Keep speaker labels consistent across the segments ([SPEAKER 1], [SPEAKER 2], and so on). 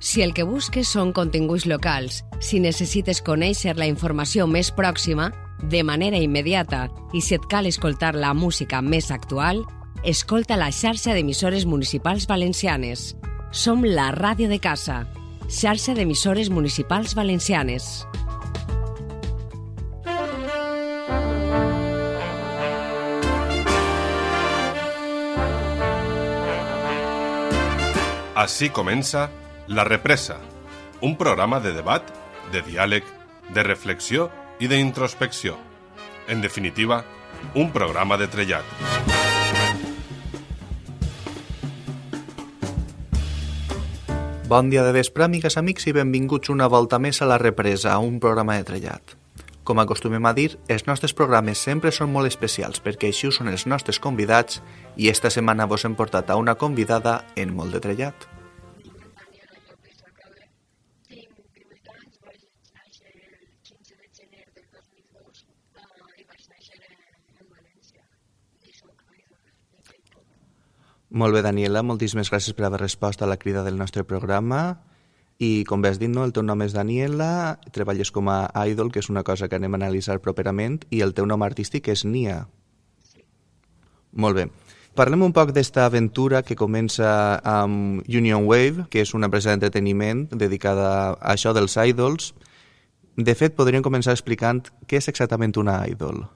[SPEAKER 1] Si el que busques són continguts locals, si necessites conèixer la informació més pròxima, de manera immediata, i si et cal escoltar la música més actual, escolta la xarxa d'emissores municipals valencianes. Som la ràdio de casa, xarxa d'emissores municipals valencianes.
[SPEAKER 2] Así comença La Represa, un programa de debat, de diàleg, de reflexió i d'introspecció. En definitiva, un programa de trellat.
[SPEAKER 3] Bon dia de vespre, amigues, amics, i benvinguts una volta més a La Represa, un programa de trellat. Com acostumem a dir, els nostres programes sempre són molt especials perquè així ho són els nostres convidats i esta setmana vos hem portat a una convidada en molt de trellat. Molt bé, Daniela, moltíssimes gràcies per haver respost a la crida del nostre programa. I com bé has dit, no, el teu nom és Daniela, treballes com a idol, que és una cosa que anem a analitzar properament, i el teu nom artístic és Nia. Sí. Molt bé. Parlem un poc d'esta aventura que comença amb Union Wave, que és una empresa d'entreteniment dedicada a això dels idols. De fet, podríem començar explicant què és exactament una idol.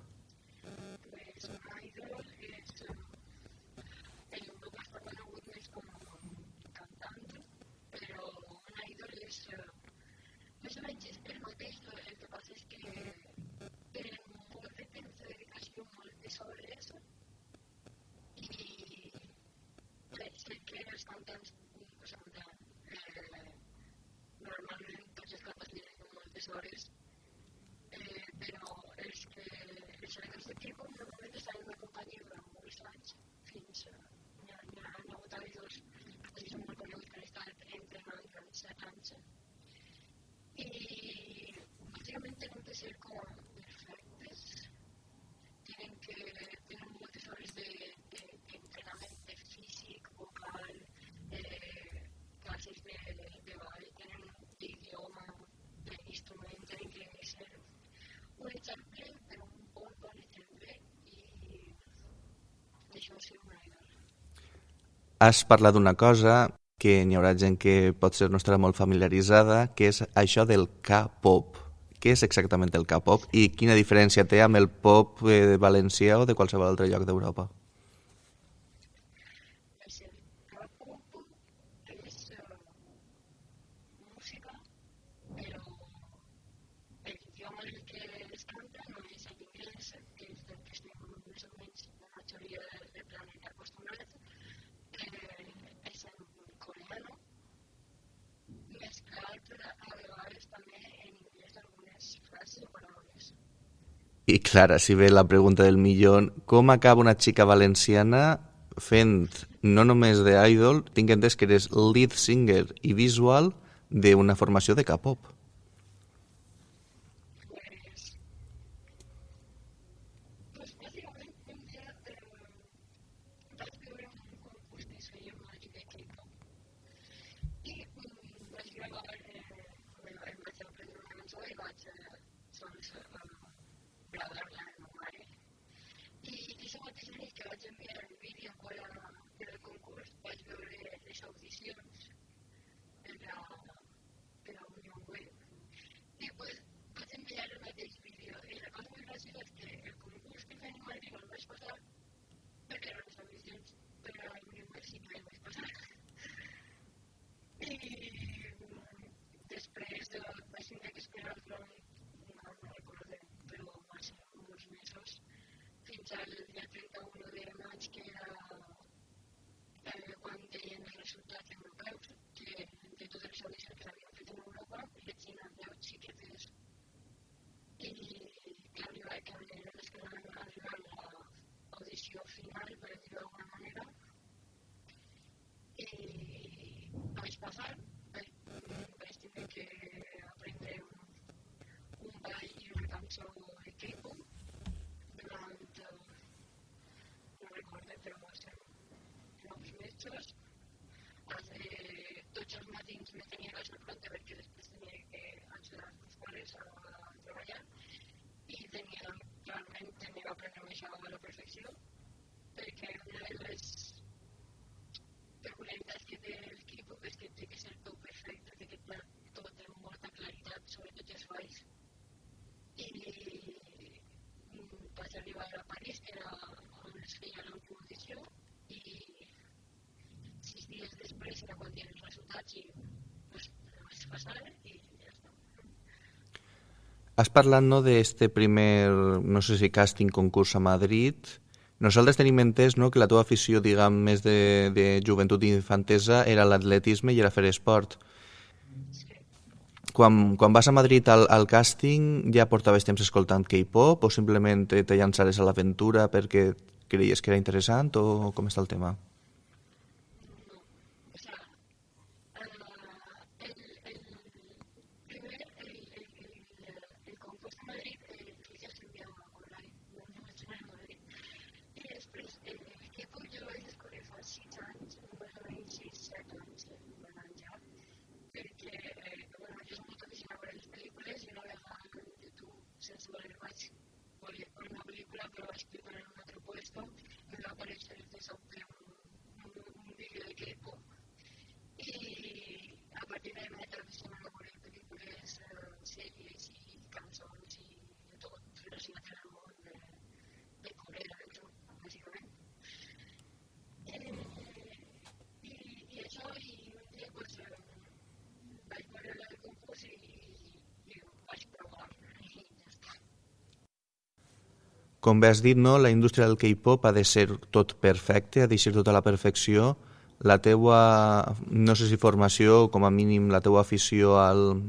[SPEAKER 4] Hores. Eh, però és que els regals de tipus normalment estan en la companyia durant molts anys, fins a... Hi ha, hi ha, hi ha hagut avis que són molt coneguts que han estat entrenant durant set anys. I bàsicament tenen que ser com perfectes, tenen que moltes hores d'entrenament de, de, de físic, vocal, eh, classes de, de ball, tenen d'idioma, instrument tenen que ser un exemple per un bon bon exemple i això sí una idol.
[SPEAKER 3] Has parlat d'una cosa que n'hi haurà gent que pot ser no estarà molt familiaritzada, que és això del K-pop. Què és exactament el K-pop i quina diferència té amb el pop eh, valencià o de qualsevol altre lloc d'Europa? I Clara, si ve la pregunta del millón, com acaba una xica valenciana fent no només de idol, tinc entès que eres lead singer i visual d'una formació de K-pop.
[SPEAKER 4] tenir que vaig enviar el vídeo fora del concurs, vaig veure les audicions per la, per la Unió Web. I pues, vaig enviar el mateix vídeo. I la cosa més graciosa és que el concurs que fem a Madrid el vaig passar perquè les audicions per la Unió Web sí que el vaig passar. I després de, vaig tindre que esperar durant tots els matins me tenia que decisió perquè una de les preguntes que té el l'equip és que té que ser tot perfecte, té que estar tot amb molta claritat, sobretot els valls. Mm, I vaig arribar a París, que era on es feia la competició, i sis dies després era quan dien els resultats i pues, es passaren i
[SPEAKER 3] Has parlat no, d'este primer, no sé si càsting concurs a Madrid. Nosaltres tenim entès no, que la teva afició, diguem, més de, de joventut i infantesa era l'atletisme i era fer esport. Quan, quan vas a Madrid al, al càsting ja portaves temps escoltant K-pop o simplement te, te llançares a l'aventura perquè creies que era interessant o com està el tema?
[SPEAKER 4] O sea, eh, el, el primer, el, el, el, el concurs de Madrid, eh, que ja s'enviava online, no, no vaig anar a Madrid. I després, el, el que puc jo vaig descobrir fa sis anys, més o menys sis, set anys, un any ja, perquè, eh, bueno, jo soc molt aficionada a veure les pel·lícules i una vegada en YouTube, sense voler, vaig voler veure una pel·lícula, però vaig clicar en un altre puesto i em va aparèixer de sobte un, un, un vídeo de K-pop i a partir d'ahí m'he aficionat a veure pel·lícules, eh, sèries i cançons i de tot relacionat amb el món de, de Corea del Sud, bàsicament. Eh, i, I això, i un dia pues, eh, vaig veure el concurs i, i ho vaig provar i ja està.
[SPEAKER 3] Com bé has dit, no, la indústria del K-pop ha de ser tot perfecte, ha de ser tota la perfecció. La teua, no sé si formació, com a mínim la teua afició al,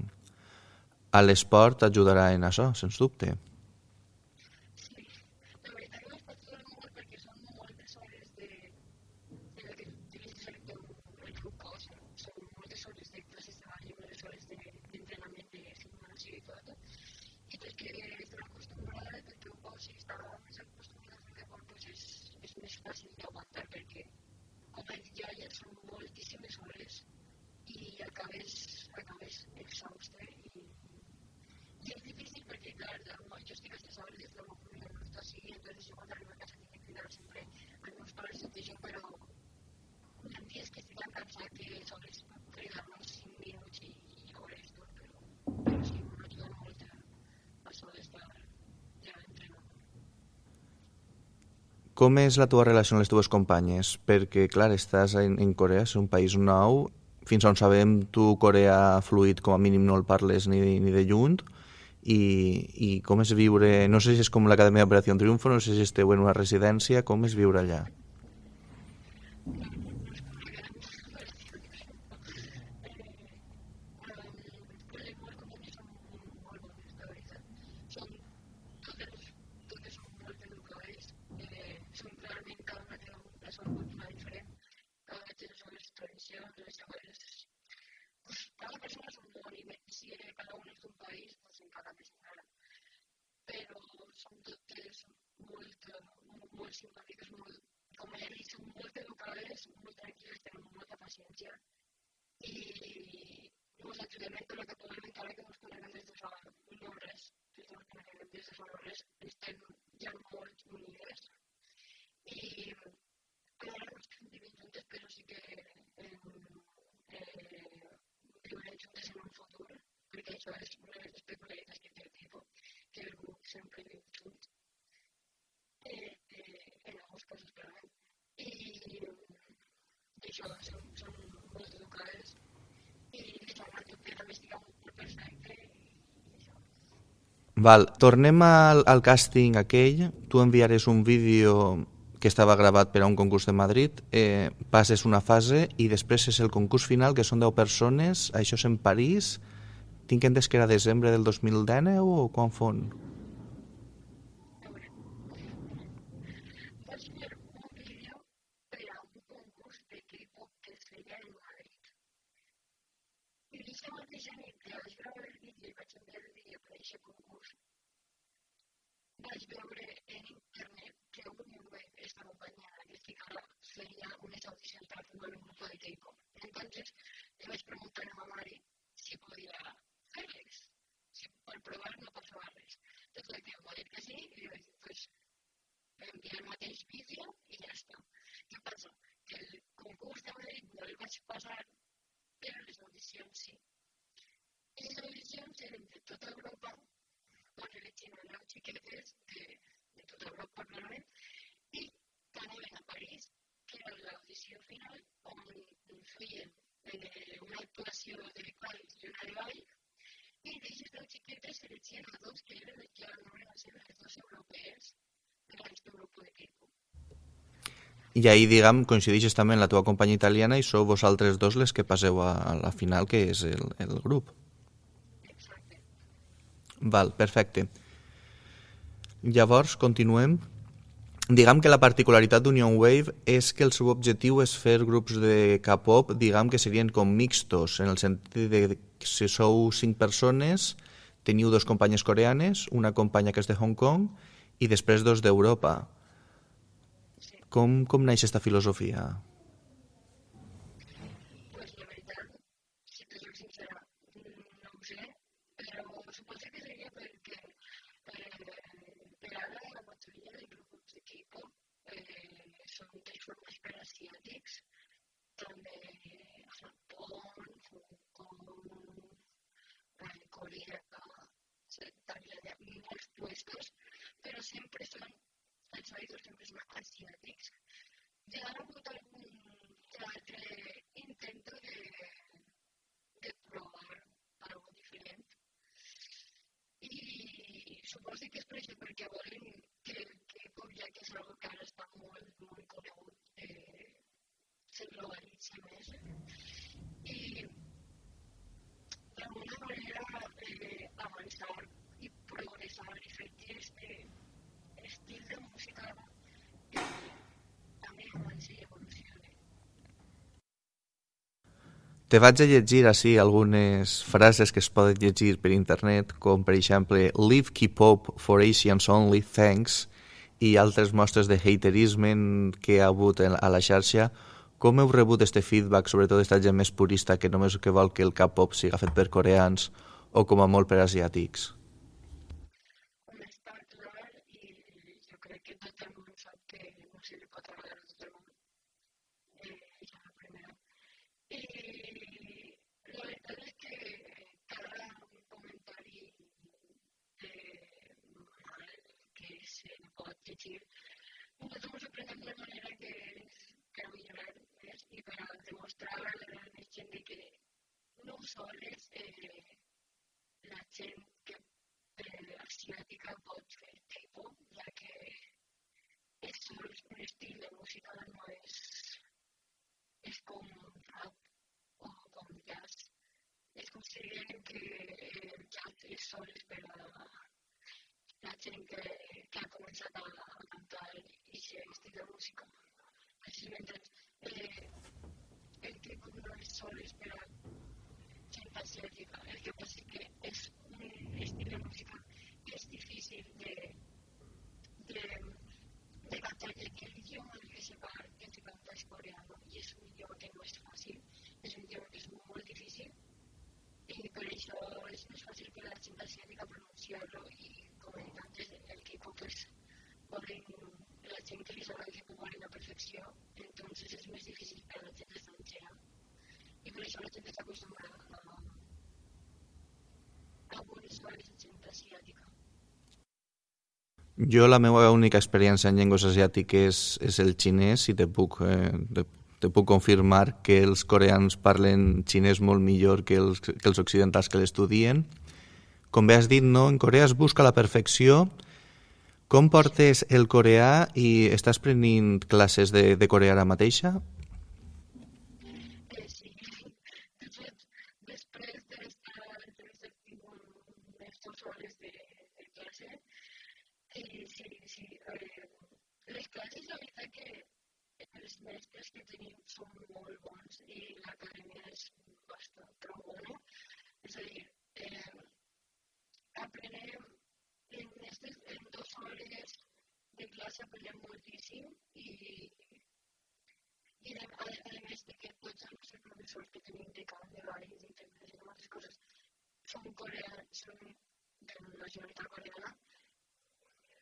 [SPEAKER 3] a l'esport t'ajudarà en això, sens dubte.
[SPEAKER 4] Hores de, gimnàsia i tot, acostumat a fer deport, doncs és, és més fàcil d'aguantar perquè, com he dit ja, ja són moltíssimes hores i acabes, acabes exhausta i, i es difícil perquè, clar, la- jo estic a les hores des de família no? està així, entonces jo quan arribo a casa tinc que cridar sempre als meus pares i dir però hi ha dies que estic tan cansat que sols cridar-los 5 minuts i, i hores tot, però, però sí, m'ajuda molt a, això d'estar ja entrenant.
[SPEAKER 3] Com és la teva relació amb les teves companyes? Perquè, clar, estàs en, en Corea, és un país nou, fins on sabem tu coreà fluid com a mínim no el parles ni, ni de lluny, i, i com és viure, no sé si és com l'Acadèmia d'Operació Triunfo, no sé si esteu en una residència, com és viure allà?
[SPEAKER 4] les meves companyes són molt bones, la veritat. Són totes, totes són molt educades, eh, són clarament cada una té la seva cultura diferent, cada una té les seves tradicions, les seves... Pues, cada persona és un món i més si cada un és d'un país, pues encara més encara. Però són totes molt, molt, molt simpàtiques, molt, com he dit, són molt educades, molt tranquil·les, tenen molta paciència i nos ajudem en tot el que podem encara que ens coneguem des de fa no res, des de, coneguem des de fa no res, estem ja molt unides i ara no estem vivint juntes però sí que eh, eh, viurem juntes en un futur això de les peculiaritats que té el tipus, que el grup sempre viu junts eh, eh, en alguns casos clarament i, i això són, són molt educades i l'informat que també estic molt perfecte això.
[SPEAKER 3] Val, tornem al, al càsting aquell, tu enviares un vídeo que estava gravat per a un concurs de Madrid, eh, passes una fase i després és el concurs final, que són 10 persones, això és en París, tinc entès que era desembre del 2019 o quan fon?
[SPEAKER 4] Vaig un un que es feia en Madrid. I aquesta mateixa nit que vaig gravar el vídeo i vaig enviar el vídeo per a aquest concurs, vaig veure en internet que un web esta companyia que estic ara feia unes audicions per a formar un grup de K-pop. Entonces le vaig preguntar a ma mare si podia fer-les, si per provar no passava res. Tot el que em va dir que sí, i li vaig dir, pues, enviar el mateix vídeo i ja està. Què passa? Que el concurs de Madrid no el vaig passar, però les audicions sí. I les audicions eren de tota Europa, on elegien a nou xiquetes de, de tota Europa, clarament, i que anaven a París, que era l'audició final, on feien eh, una actuació de quals i una de ball, i d'aquestes dues xiquetes seleccionen a dos que eren les que van a ser les dues europees de grup de K-pop.
[SPEAKER 3] I ahir, diguem, coincideixes també en la teva companyia italiana i sou vosaltres dos les que passeu a, a la final, que és el, el grup.
[SPEAKER 4] Exacte.
[SPEAKER 3] Val, perfecte. Llavors, continuem. Diguem que la particularitat d'Union Wave és que el seu objectiu és fer grups de K-pop, diguem que serien com mixtos, en el sentit de que si sou cinc persones, teniu dos companyes coreanes, una companya que és de Hong Kong i després dos d'Europa.
[SPEAKER 4] Sí.
[SPEAKER 3] Com, com naix aquesta filosofia?
[SPEAKER 4] Molts puestos, però sempre són, els oídos sempre són asiàtics. Hi ha hagut algun altre intento de, de provar algo diferent. I suposo que és per això perquè volen que, que com ja que és algo que ara està molt, molt conegut, eh, se globalitzi més. I que este estil de música eh, també avanci i evolucioni.
[SPEAKER 3] Te vaig a llegir així algunes frases que es poden llegir per internet, com per exemple Leave K-pop for Asians only, thanks, i altres mostres de haterisme que ha hagut a la xarxa. Com heu rebut este feedback, sobretot aquesta gent més purista que només que vol que el K-pop siga fet per coreans o com a molt per asiàtics?
[SPEAKER 4] D'una manera que és per millorar més i per a demostrar a la més gent de que no sols eh, la gent que asiàtica pot fer K-pop, ja que és un estil de música, no és, és com rap o com jazz. Es considera que el jazz és sols per a la gent que, ha començat a, cantar aquest estil de música. Així mentre eh, el K-pop no és sols per a gent asiàtica, el que passa és que és un estil de música que és difícil de, de, de cantar, ja que l'idioma que se, par, que se canta és coreano i és un idioma que no és fàcil, és un idioma que és molt difícil i per això és més fàcil per a la gent asiàtica pronunciar-lo i com he dit antes, el K-pop és volen, la gent que li sembla el K-pop volen la perfecció, entonces és més difícil per a la gent estrangera i per això la gent està acostumbrada a, a algunes coses de gent asiàtica.
[SPEAKER 3] Jo la meva única experiència en llengües asiàtiques és el xinès i te puc, eh, te, te puc confirmar que els coreans parlen xinès molt millor que els, que els occidentals que l'estudien. Com bé has dit, no? en Corea es busca la perfecció. Com portes el coreà i estàs prenent classes de, de coreà ara mateixa?
[SPEAKER 4] Eh, sí, de fet, després d'estar d'haver tingut aquestes hores de, de classe, eh, sí, sí, eh, les classes, la veritat que els mestres que tenim són molt bons i l'acadèmia és bastant prou bona. És a dir, eh, aprenem en, estes, en dues hores de classe aprenem moltíssim i, i a, a, a més de que tots els nostres professors que tenim de camp de ball, d'interpretació i moltes coses són coreans, són de nacionalitat coreana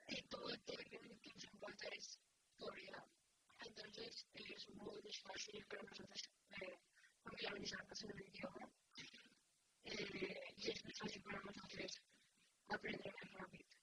[SPEAKER 4] y todo el que se encuentra es Corea. Entonces es muy fácil para nosotros eh, familiarizarnos en el idioma eh, y es muy fácil para nosotros aprender más rápido.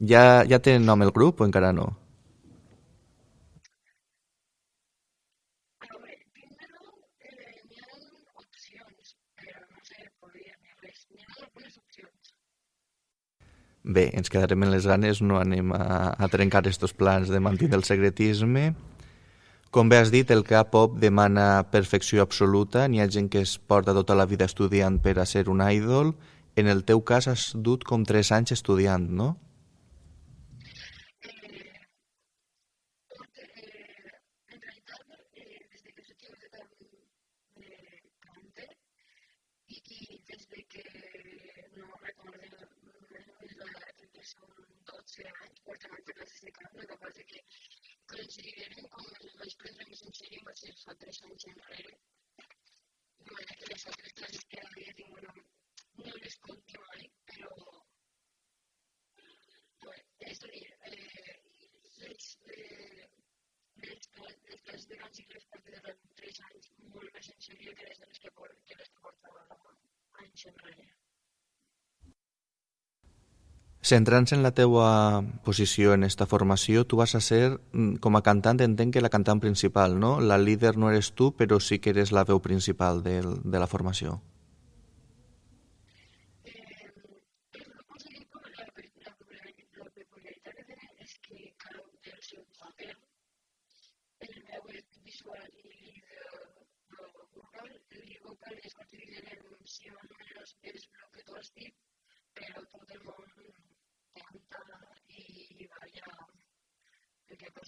[SPEAKER 3] ja, ja té nom el grup o encara no? Bé, ens quedarem en les ganes, no anem a, a trencar aquests plans de mantenir el secretisme. Com bé has dit, el K-pop demana perfecció absoluta, n'hi ha gent que es porta tota la vida estudiant per a ser un idol. En el teu cas has dut com 3 anys estudiant, no?
[SPEAKER 4] Considerem com el vaig prendre més en sèrio va ser fa tres anys enrere. De manera que les altres classes que havia tingut no, les compto mai, però és a eh, les, les, les classes de cants i les porto de tres anys molt més en sèrio que les que, que les que portava anys enrere.
[SPEAKER 3] Centrant-se en la teua posició en esta formació, tu vas a ser, mm, com a cantant, entenc que la cantant principal, no? La líder no eres tu, però sí que eres la veu principal de, de la formació.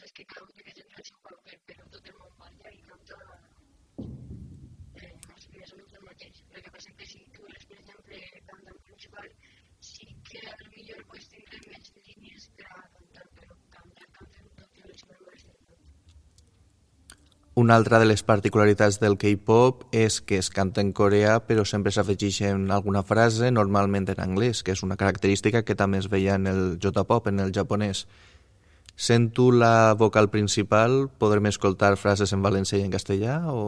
[SPEAKER 4] El que es que uno que trae su papel, pero tot el món balla i canta eh, més, més o menys el mateix. El que passa que si tu eres, per exemple, cantant principal, sí que millor pues, tindré més línies per a cantar, però cantar, cantar tot i les meves
[SPEAKER 3] Una altra de les particularitats del K-pop és que es canta en coreà però sempre s'afegeixen alguna frase, normalment en anglès, que és una característica que també es veia en el J-pop, en el japonès. Sent tu la vocal principal, podrem escoltar frases en valencià i en castellà o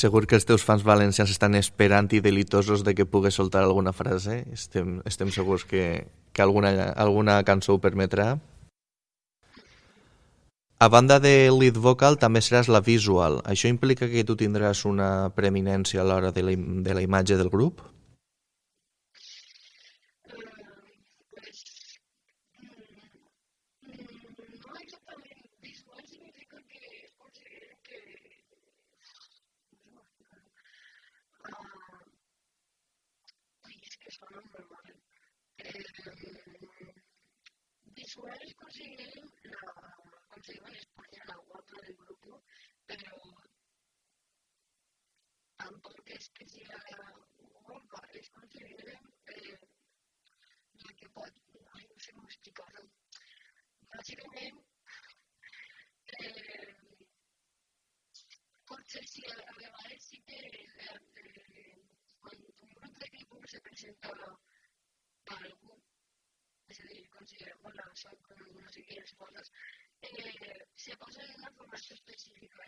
[SPEAKER 3] Segur que els teus fans valencians estan esperant i delitosos de que pugues soltar alguna frase. Estem, estem segurs que, que alguna, alguna cançó ho permetrà. A banda de lead vocal, també seràs la visual. Això implica que tu tindràs una preeminència a l'hora de, la, de la imatge del grup?
[SPEAKER 4] Tampoco es que sea guapa, es conseguir eh, la que pot, ai, no sé com explicar-ho. Bàsicament, eh, potser sí, a vegades sí que eh, quan un grup de equipo se presenta a algú és a dir, considerem, bueno, soc no sé quines coses, eh, una formació específica,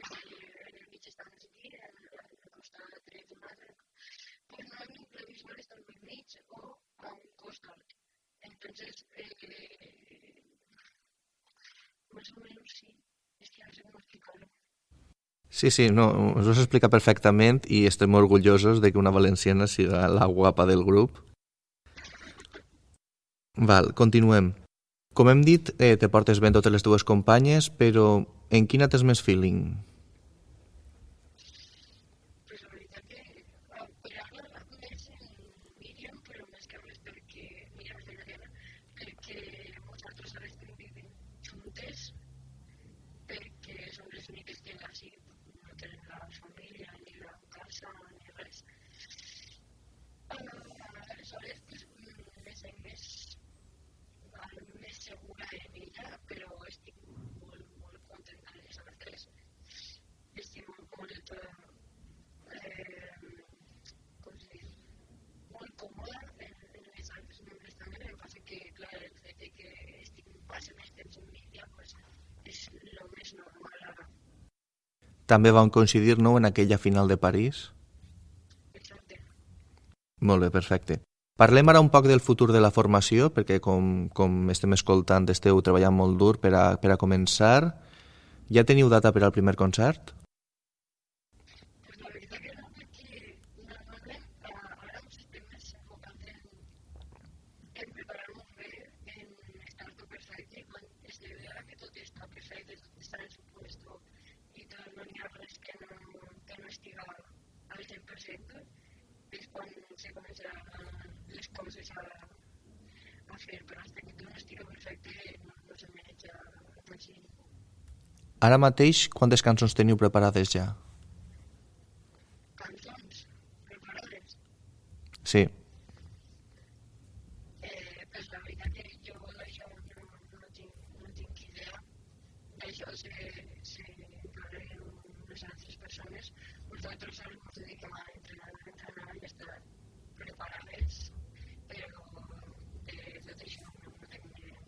[SPEAKER 4] el costat. Entonces, eh, sí.
[SPEAKER 3] Sí, sí, no, us ho explica perfectament i estem orgullosos de que una valenciana siga la guapa del grup Val, continuem. Com hem dit, eh, te portes ben totes les dues companyes, però en quina tens més feeling? També van coincidir, no?, en aquella final de París.
[SPEAKER 4] Exacte.
[SPEAKER 3] Molt bé, perfecte. Parlem ara un poc del futur de la formació, perquè com, com estem escoltant esteu treballant molt dur per a, per a començar. Ja teniu data per al primer concert? Ara mateix, quantes cançons teniu preparades ja?
[SPEAKER 4] Cançons preparades?
[SPEAKER 3] Sí.
[SPEAKER 4] Eh, pues la veritat que jo d'això no, no, tinc, no tinc idea. D'això se, se encarreguen unes altres persones. Nosaltres ens dediquem a entrenar, a entrenar i estar preparades, però de tot això no, no tinc ni idea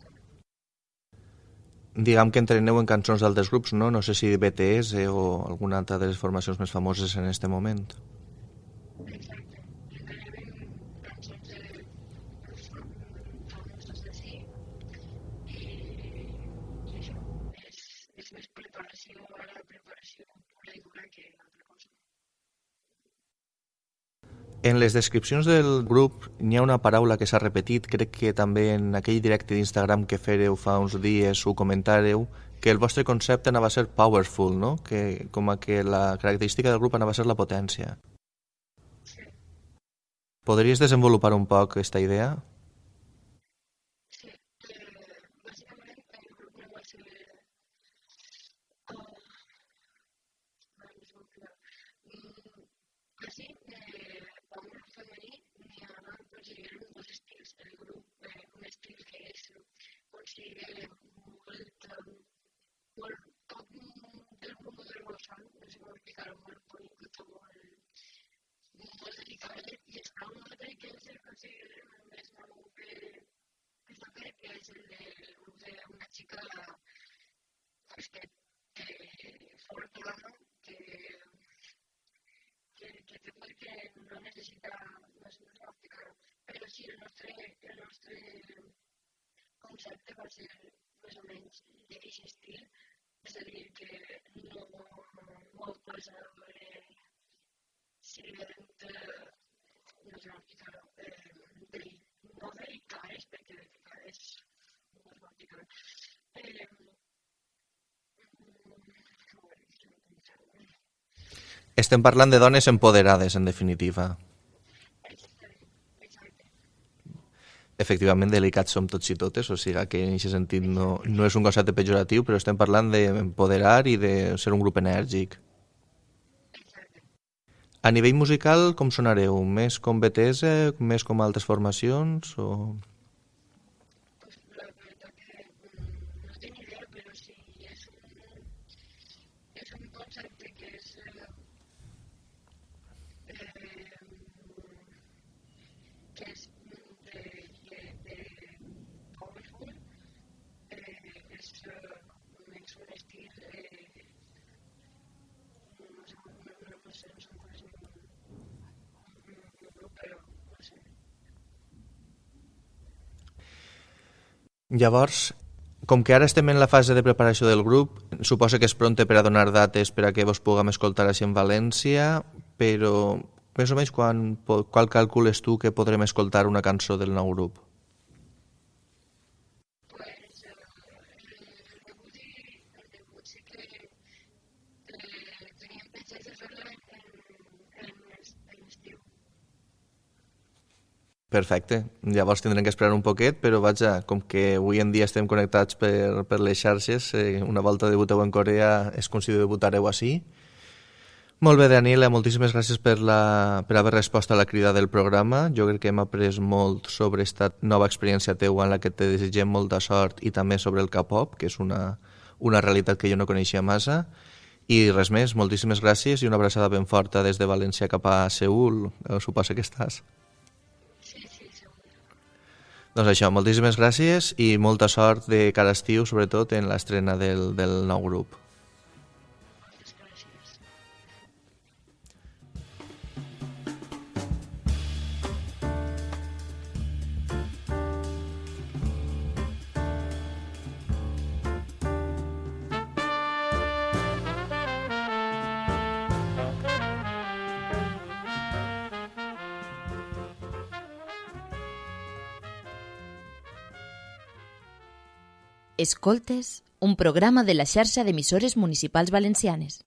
[SPEAKER 3] diguem que entreneu en cançons d'altres grups, no? No sé si BTS eh, o alguna altra de les formacions més famoses en este moment. En les descripcions del grup n'hi ha una paraula que s'ha repetit, crec que també en aquell directe d'Instagram que fèreu fa uns dies ho comentàreu, que el vostre concepte anava a ser powerful, no? que, com a que la característica del grup anava a ser la potència. Podries desenvolupar un poc aquesta idea?
[SPEAKER 4] Sí, eh, femení n'hi ha, considerem dos estils. El grup, eh, un estil que és, considera molt, molt, tot del grup del Bolsón, no sé com explicar-ho, molt polític, molt, molt delicat, i està un altre que és el considerem el més nou que, que fet, que és el grup d'una xica pues, que, que que que, que perquè no necessita, no és explicar però sí, el nostre, el nostre concepte va ser o menys d'aquest és a dir, que no, molt eh, evident, no sé explicar eh, de, no delicades, perquè és eh,
[SPEAKER 3] Estem parlant de dones empoderades, en definitiva. Efectivament, delicats som tots i totes, o sigui que en aquest sentit no, no és un concepte pejoratiu, però estem parlant d'empoderar i de ser un grup enèrgic. A nivell musical, com sonareu? Més com BTS, més com altres formacions? O... Llavors, com que ara estem en la fase de preparació del grup, suposo que és pronte per a donar dates per a que vos puguem escoltar així en València, però més o menys quan, qual calcules tu que podrem escoltar una cançó del nou grup? Perfecte. Llavors tindrem que esperar un poquet, però vaja, com que avui en dia estem connectats per, per les xarxes, eh, una volta debuteu en Corea com si debutareu així. Molt bé, Daniela, moltíssimes gràcies per, la, per haver respost a la crida del programa. Jo crec que hem après molt sobre aquesta nova experiència teua en la que te desitgem molta sort i també sobre el K-pop, que és una, una realitat que jo no coneixia massa. I res més, moltíssimes gràcies i una abraçada ben forta des de València cap a Seul, suposa que estàs. Doncs això, moltíssimes gràcies i molta sort de cara estiu, sobretot en l'estrena del, del nou grup.
[SPEAKER 5] Escoltes, un programa de la xarxa d'emissores municipals valencianes.